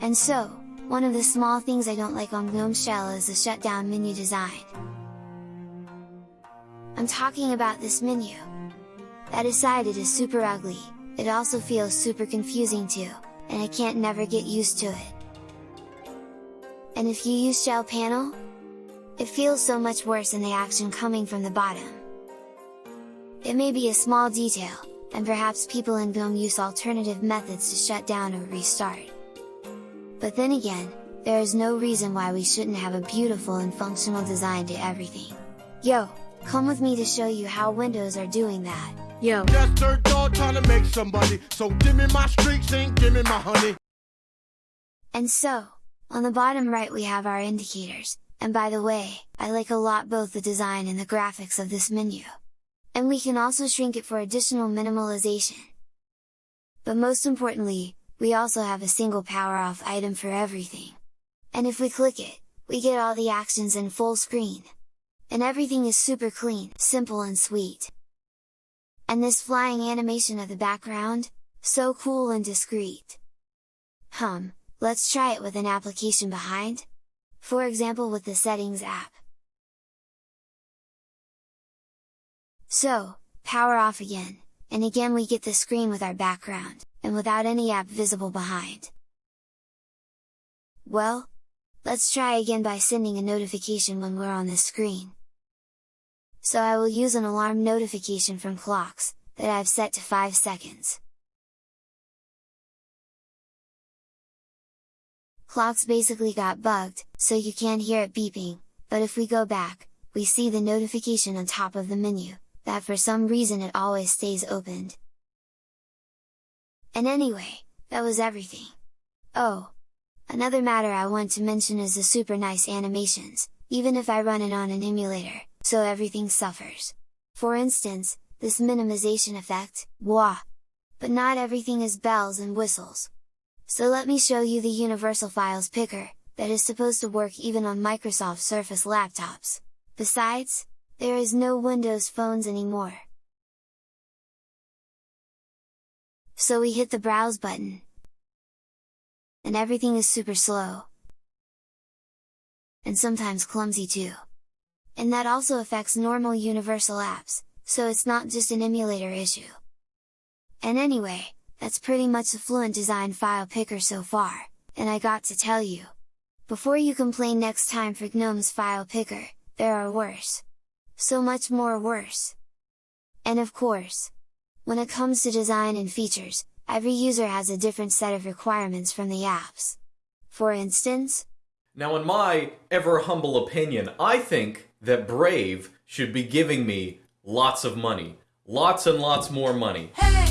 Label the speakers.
Speaker 1: And so, one of the small things I don't like on GNOME Shell is the shutdown menu design. I'm talking about this menu. That aside it is super ugly, it also feels super confusing too, and I can't never get used to it. And if you use Shell Panel? It feels so much worse than the action coming from the bottom. It may be a small detail, and perhaps people in GNOME use alternative methods to shut down or restart. But then again, there is no reason why we shouldn't have a beautiful and functional design to everything. Yo, come with me to show you how Windows are doing that.
Speaker 2: Yo.
Speaker 3: Just dirt dog trying to make somebody. So give me my streaks and give me my honey.
Speaker 1: And so, on the bottom right we have our indicators, and by the way, I like a lot both the design and the graphics of this menu. And we can also shrink it for additional minimalization. But most importantly, we also have a single power off item for everything. And if we click it, we get all the actions in full screen. And everything is super clean, simple and sweet. And this flying animation of the background, so cool and discreet. Hum, Let's try it with an application behind? For example with the Settings app. So, power off again, and again we get the screen with our background, and without any app visible behind. Well, let's try again by sending a notification when we're on the screen. So I will use an alarm notification from clocks, that I've set to 5 seconds. Clocks basically got bugged, so you can't hear it beeping, but if we go back, we see the notification on top of the menu, that for some reason it always stays opened. And anyway, that was everything. Oh! Another matter I want to mention is the super nice animations, even if I run it on an emulator, so everything suffers. For instance, this minimization effect, wah! But not everything is bells and whistles. So let me show you the Universal Files Picker, that is supposed to work even on Microsoft Surface laptops. Besides, there is no Windows phones anymore. So we hit the Browse button. And everything is super slow. And sometimes clumsy too. And that also affects normal Universal apps, so it's not just an emulator issue. And anyway, that's pretty much the Fluent Design file picker so far, and I got to tell you! Before you complain next time for GNOME's file picker, there are worse! So much more worse! And of course! When it comes to design and features, every user has a different set of requirements from the apps. For instance,
Speaker 4: Now in my ever humble opinion, I think that Brave should be giving me lots of money. Lots and lots more money.
Speaker 5: Hey!